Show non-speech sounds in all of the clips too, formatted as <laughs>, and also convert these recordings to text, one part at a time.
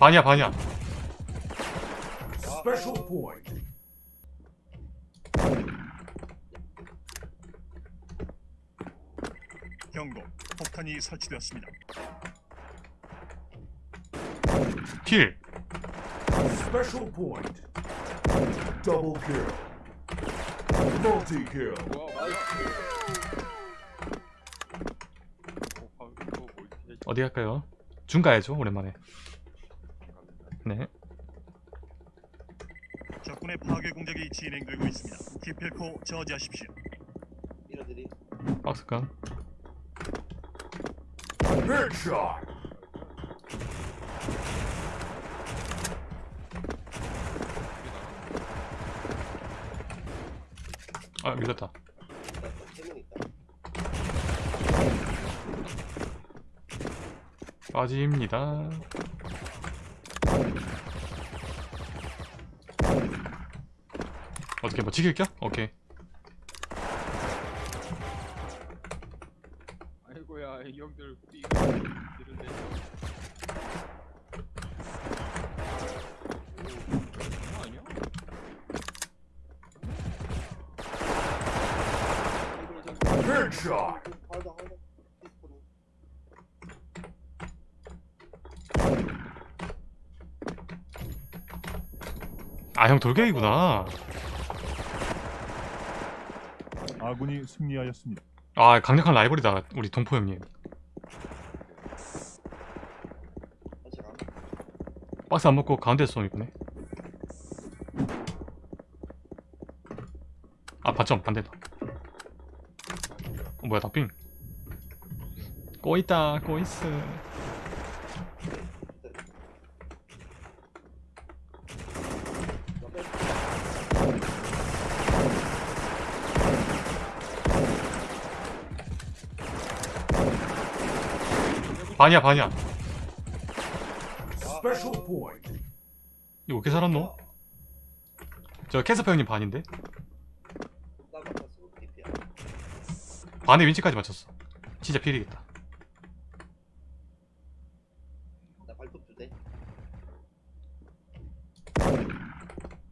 반이야 반이야 Special point. 경고. 폭탄이 설치되었습니다. 킬 Special point. Double kill. Multi kill. 어디 갈까요? 중 가야죠 오랜만에 네 적군의 파괴 공작이 진행되고 있습니다. 기필코 저지하십시오. 밀어드리. Headshot. 아 밀렸다. 빠집니다 어떻게 뭐 지킬겨? 오케이 아이고야 이 형들 이런데 오 아니야? Headshot. 하다 하다. 디스코는. 아형 돌격이구나 아군이 승리하였습니다. 아 강력한 라이벌이다 우리 동포 형님. 박스 안 먹고 가운데서 쏘면 이쁘네 아 반점 반대다 어, 뭐야 다빙 꼬있다 꼬있어 반이야 반이야. 이거 어떻게 살았노? 저 캐스퍼 형님 반인데? 반에 윈치까지 맞췄어 진짜 필이겠다 나 발톱 두 대.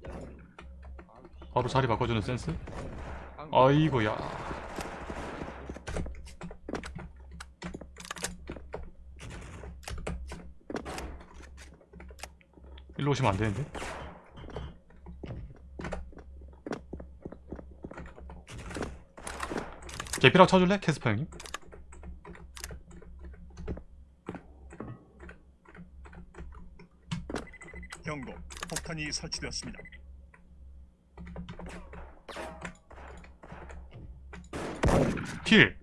야, 바로 자리 바꿔주는 센스? 방- 아이고야 일로 오시면 안 되는데? 개피라고 쳐줄래? 캐스퍼 형님? 경고. 폭탄이 설치되었습니다. 킬!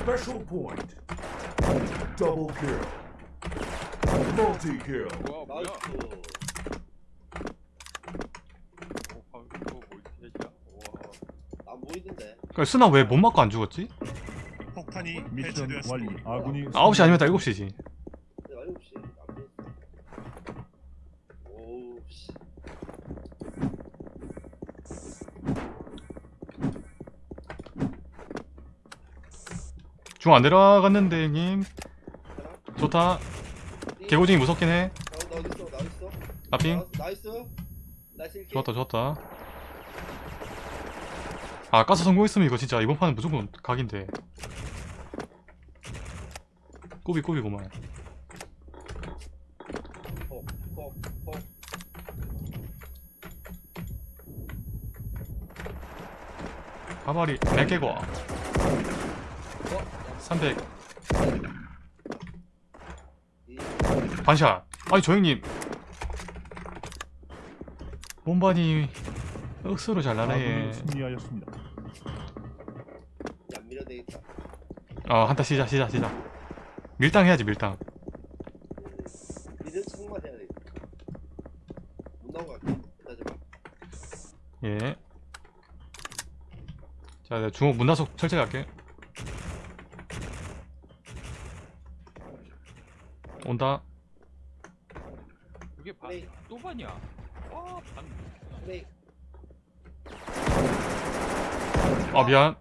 Special point. Double kill. Multi kill. 나이스. 오 방-? 와 안. 그러니까 스나 왜 못 맞고 안 죽었지? 폭탄이 미션 완료. 아군이 9시 아니면 딱 7시지 내가 7시 안 보였어. 오우 씨. 중 안 내려갔는데 형님 하나. 좋다 띠. 개고징이 무섭긴 해 어, 나 어디 있어? 나 어디 나핑? 나- 나이스. 나이스. 좋았다 좋았다. 아 가스 성공했으면 이거 진짜 이번 판은 무조건 각인데. 어, 어, 어. 가발이 100개고. 300 이. 반샷. 아니 저 형님 몸반이 억수로 잘 나네 아군이 승리하였습니다. 안 밀어. 어 한타 시작 시작 시작 밀당 해야지 밀당 미드 청만 해야 돼. 못 갈게. 기다려 봐. 예. 자, 내가 중옥 문화석 철제할게. 온다. 그게 반. 또 반이야. 아 미안.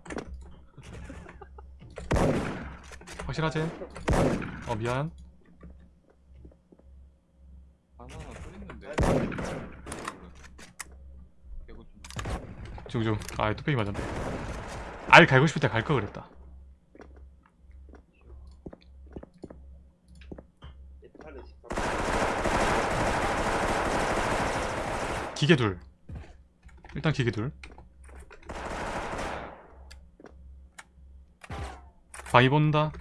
확실하지? 어 미안. 중중 아이 뚝배기 맞았네. 알 갈고 싶을 때 갈 거 그랬다. 기계 둘 일단 기계 둘 바위 본다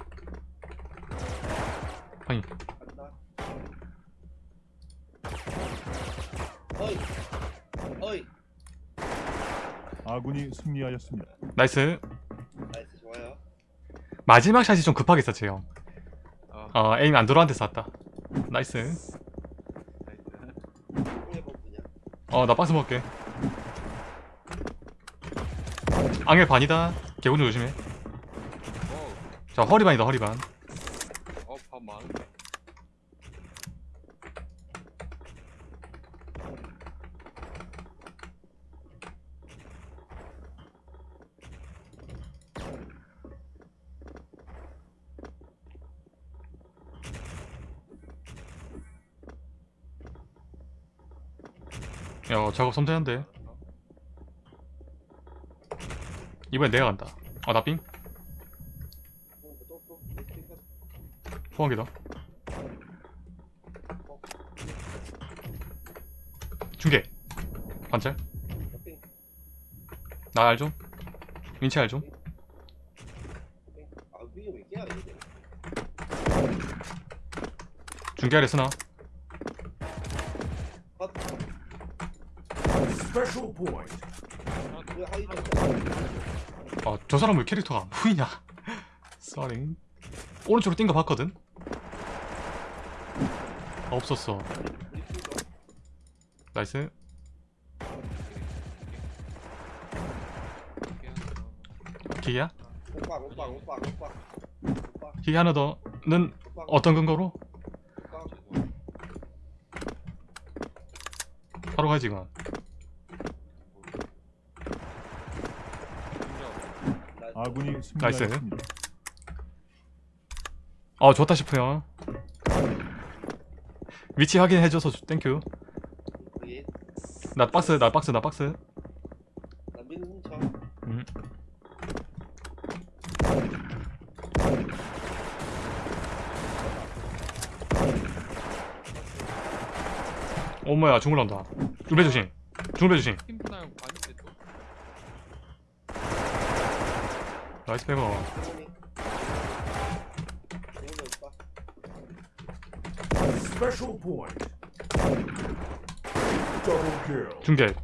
바위. 어이. 어이. 아군이 승리하였습니다. nice nice 좋아요. 마지막 샷이 좀 급하게 썼지 형 어, 어, aim 안 들어한테 쐈다 nice nice. 공해 buff냐? 어나 박스 먹을게. 앙헬 반이다. 개구리 조심해. 어, 자 허리반이다 허리반. 어, 밥 많은데. 야 작업 섬세한데 이번엔 내가 간다 아 나삥 포항기다 중계 관찰 핑, 나 알죠? 민치 알죠? 중계 아래 쓰나? 컷. Special point. 왜 하이 아 저 사람 왜 캐릭터가 안 보이냐 쏘리 오른쪽으로 뛴 거 봤거든? 아, 없었어 나이스? 오빵, 오빵, 오빵, 오빵. 오빵, 기계 하나 더는 어떤 근거로? 바로 가지 이건 나이스. 아군이 승리하였습니다. 어 좋다 싶어요 위치 확인해줘서 주- 땡큐 나 박스 나 박스 나 박스. 음. 어머야 중물 나온다 중배 조심 중배 조심 팀프나형 반인데 또. 나이스 백어. 중계 팀.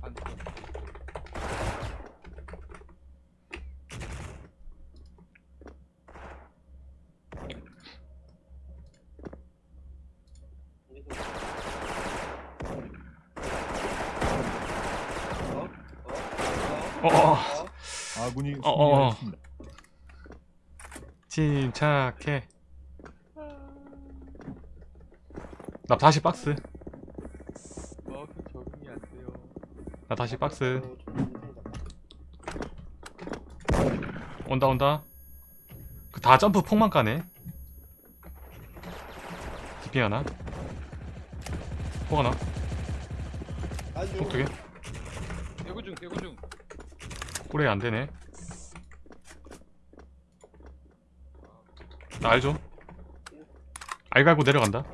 어? 어? 어? 어어 어? 아군이 어, 어, 어. 승리하였습니다. 침착해. 나 다시 박스. 나 다시 박스. 온다 온다. 그 다 점프 폭만 까네. 디핑 하나? 폭 하나? 아주 폭 두개? 대구 중, 대구 중. 꼬레 안되네 알죠? 알 갈고 내려간다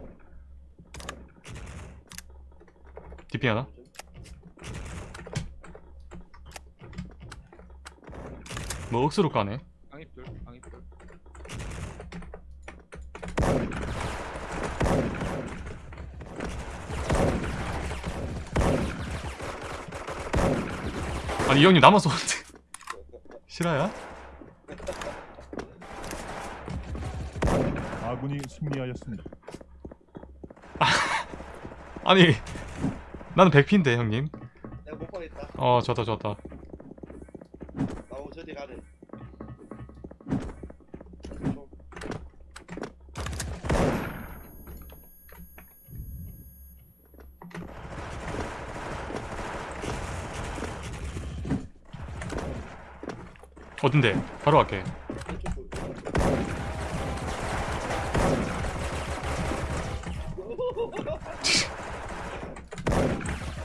디핑 하나 뭐 억수로 까네 방입들, 방입들. 아니 이 형님 쏘는데 <laughs> 실화야? 아군이 승리하였습니다. <laughs> 아니 나는 100피인데 형님 내가 못 보겠다. 어 좋다 좋다 나오 저리 가래. 좀 어딘데? 바로 갈게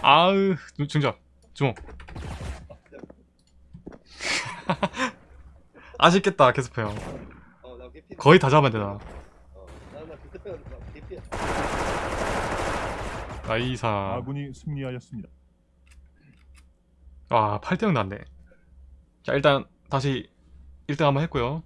아으 중작 주먹 <laughs> 아쉽겠다 어나 개피. 거의 다 잡아야 되나? 나 개피야. 나이사. 아군이 승리하였습니다. 와 8대0 났네. 자 일단 다시 1등 한번 했고요